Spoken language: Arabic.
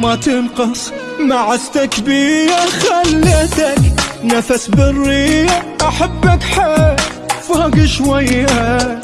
ما تنقص مع استكبية خليتك نفس بالريه أحبك حيل. فوق شوية.